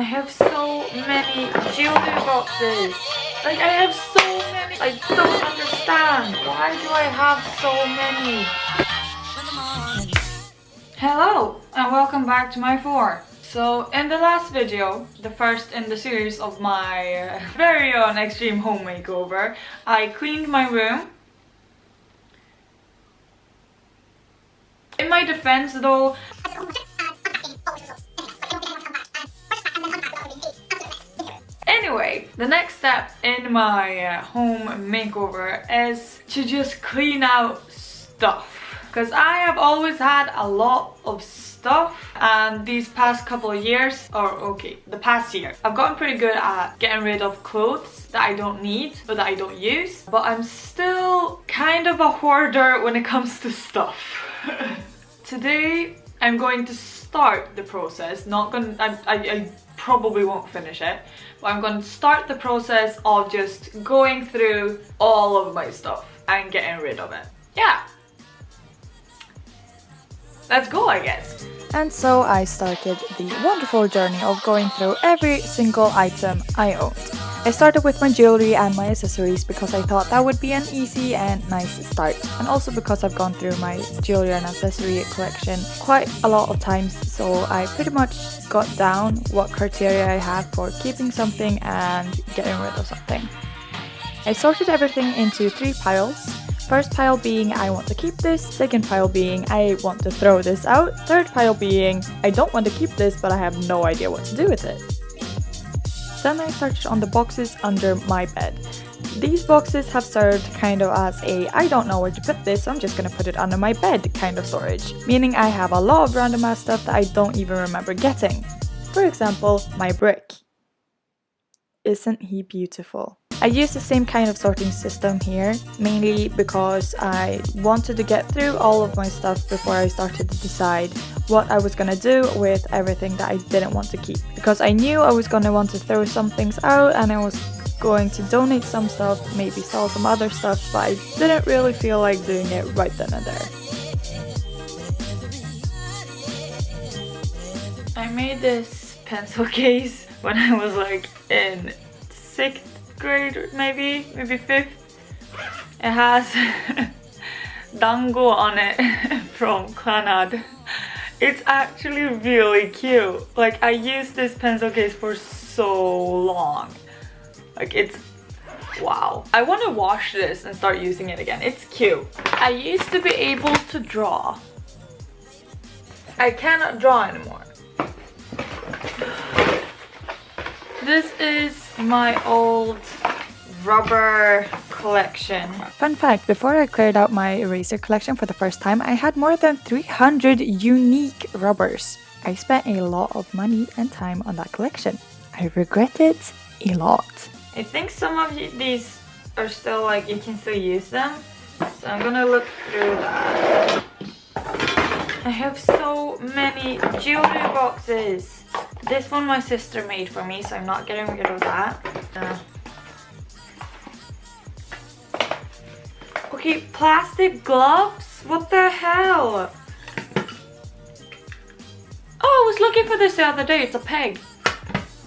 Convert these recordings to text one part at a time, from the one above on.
I have so many jewelry boxes. Like I have so many. I don't understand. Why do I have so many? Hello and welcome back to my floor. So in the last video, the first in the series of my uh, very own extreme home makeover, I cleaned my room. In my defense though, Anyway, the next step in my uh, home makeover is to just clean out stuff. Because I have always had a lot of stuff and these past couple of years, or okay, the past year, I've gotten pretty good at getting rid of clothes that I don't need or that I don't use. But I'm still kind of a hoarder when it comes to stuff. Today, I'm going to start the process, not gonna, I, I, I probably won't finish it but I'm to start the process of just going through all of my stuff and getting rid of it. Yeah. Let's go I guess. And so I started the wonderful journey of going through every single item I owned. I started with my jewelry and my accessories because I thought that would be an easy and nice start. And also because I've gone through my jewelry and accessory collection quite a lot of times, so I pretty much got down what criteria I have for keeping something and getting rid of something. I sorted everything into three piles. First pile being I want to keep this, second pile being I want to throw this out, third pile being I don't want to keep this but I have no idea what to do with it. Then I searched on the boxes under my bed. These boxes have served kind of as a I don't know where to put this, I'm just gonna put it under my bed kind of storage, meaning I have a lot of random ass stuff that I don't even remember getting. For example, my brick. Isn't he beautiful? I use the same kind of sorting system here, mainly because I wanted to get through all of my stuff before I started to decide what I was gonna do with everything that I didn't want to keep. Because I knew I was gonna want to throw some things out and I was going to donate some stuff, maybe sell some other stuff, but I didn't really feel like doing it right then and there. I made this pencil case when I was like in 6th grade maybe, maybe 5th. It has dango on it from Clannad. It's actually really cute. Like I used this pencil case for so long. Like it's wow. I want to wash this and start using it again. It's cute. I used to be able to draw. I cannot draw anymore. This is my old rubber collection. Fun fact, before I cleared out my eraser collection for the first time, I had more than 300 unique rubbers. I spent a lot of money and time on that collection. I regret it a lot. I think some of these are still like, you can still use them. So I'm gonna look through that. I have so many jewelry boxes. This one my sister made for me, so I'm not getting rid of that. Uh, okay, plastic gloves? What the hell? Oh, I was looking for this the other day. It's a peg.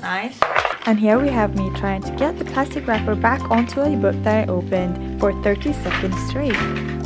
Nice. And here we have me trying to get the plastic wrapper back onto a book that I opened for 30 seconds straight.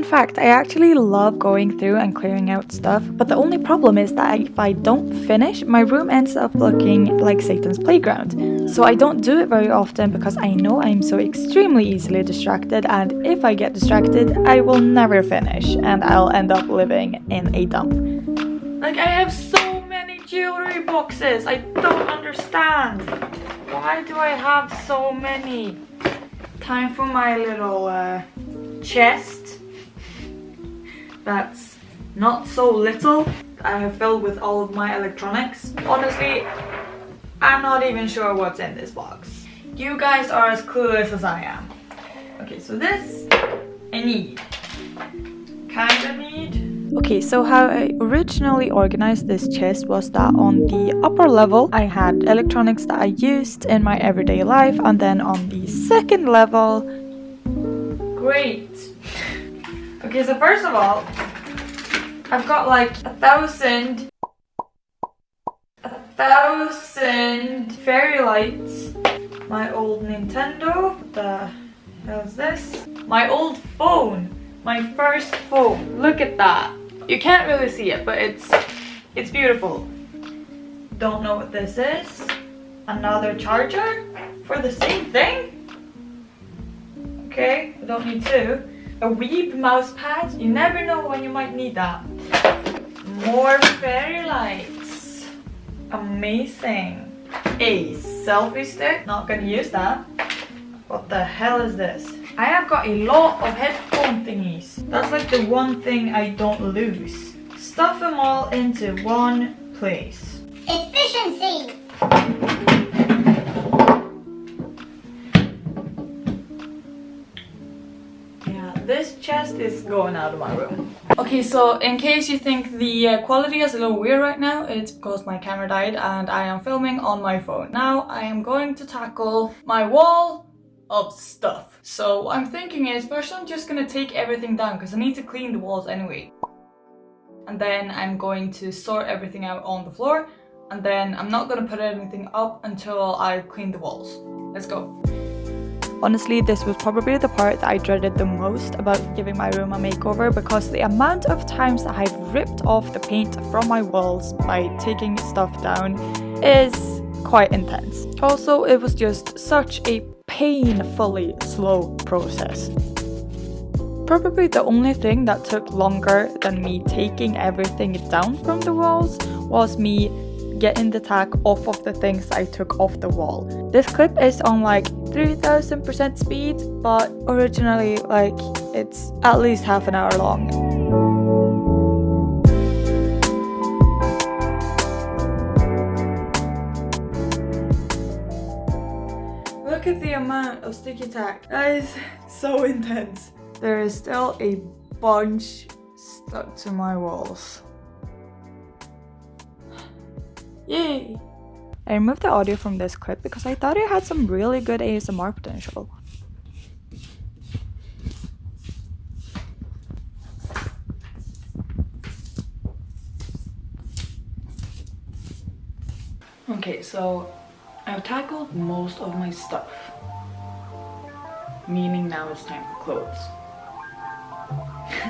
Fun fact, I actually love going through and clearing out stuff, but the only problem is that if I don't finish, my room ends up looking like Satan's playground. So I don't do it very often because I know I'm so extremely easily distracted and if I get distracted, I will never finish and I'll end up living in a dump. Like I have so many jewelry boxes, I don't understand. Why do I have so many? Time for my little uh, chest that's not so little I have filled with all of my electronics. Honestly, I'm not even sure what's in this box. you guys are as clueless as I am. Okay, so this I need. Kind of need. Okay, so how I originally organized this chest was that on the upper level I had electronics that I used in my everyday life and then on the second level... Great! Okay, so first of all, I've got like a thousand a thousand fairy lights. My old Nintendo. What the hell is this? My old phone. My first phone. Look at that. You can't really see it, but it's it's beautiful. Don't know what this is. Another charger for the same thing? Okay, I don't need two. A Weeb mouse pad. You never know when you might need that. More fairy lights. Amazing. A selfie stick. Not gonna use that. What the hell is this? I have got a lot of headphone thingies. That's like the one thing I don't lose. Stuff them all into one place. Efficiency! This chest is going out of my room. Okay, so in case you think the uh, quality is a little weird right now, it's because my camera died and I am filming on my phone. Now I am going to tackle my wall of stuff. So what I'm thinking is first I'm just gonna take everything down because I need to clean the walls anyway. And then I'm going to sort everything out on the floor and then I'm not gonna put anything up until I've cleaned the walls. Let's go. Honestly, this was probably the part that I dreaded the most about giving my room a makeover because the amount of times that I've ripped off the paint from my walls by taking stuff down is quite intense. Also, it was just such a painfully slow process. Probably the only thing that took longer than me taking everything down from the walls was me getting the tack off of the things I took off the wall. This clip is on like 3000% speed, but originally like it's at least half an hour long. Look at the amount of sticky tack. That is so intense. There is still a bunch stuck to my walls. Yay! I removed the audio from this clip because I thought it had some really good ASMR potential. Okay, so I've tackled most of my stuff. Meaning now it's time for clothes.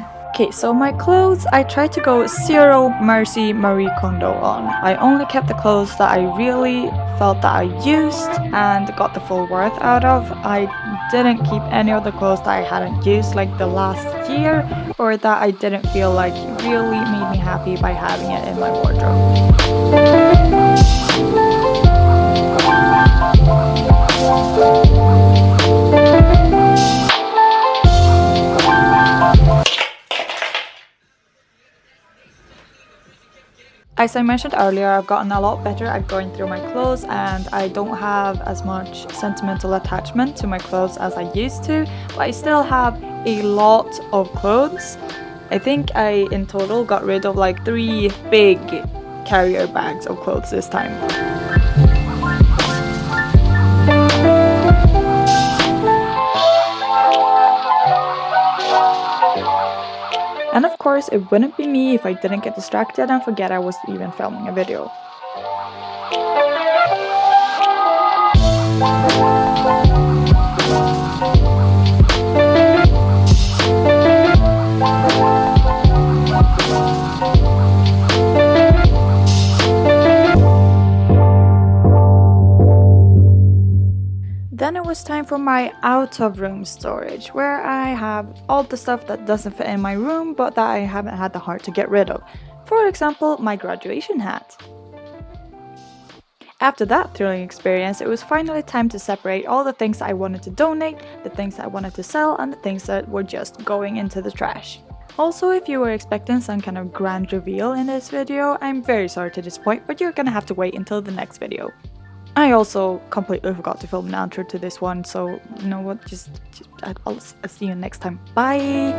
Okay, so my clothes, I tried to go zero mercy Marie Kondo on. I only kept the clothes that I really felt that I used and got the full worth out of. I didn't keep any of the clothes that I hadn't used like the last year or that I didn't feel like really made me happy by having it in my wardrobe. As I mentioned earlier, I've gotten a lot better at going through my clothes and I don't have as much sentimental attachment to my clothes as I used to, but I still have a lot of clothes. I think I in total got rid of like three big carrier bags of clothes this time. Course, it wouldn't be me if I didn't get distracted and forget I was even filming a video. For my out of room storage, where I have all the stuff that doesn't fit in my room but that I haven't had the heart to get rid of. For example, my graduation hat. After that thrilling experience, it was finally time to separate all the things I wanted to donate, the things I wanted to sell, and the things that were just going into the trash. Also, if you were expecting some kind of grand reveal in this video, I'm very sorry to disappoint, but you're gonna have to wait until the next video. I also completely forgot to film an outro to this one, so you know what, just, just I'll, I'll see you next time. Bye!